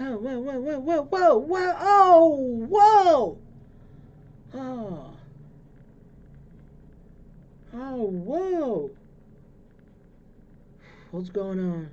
Whoa! whoa, whoa, whoa, whoa, whoa, whoa, oh, whoa! Oh. Oh, whoa! What's going on?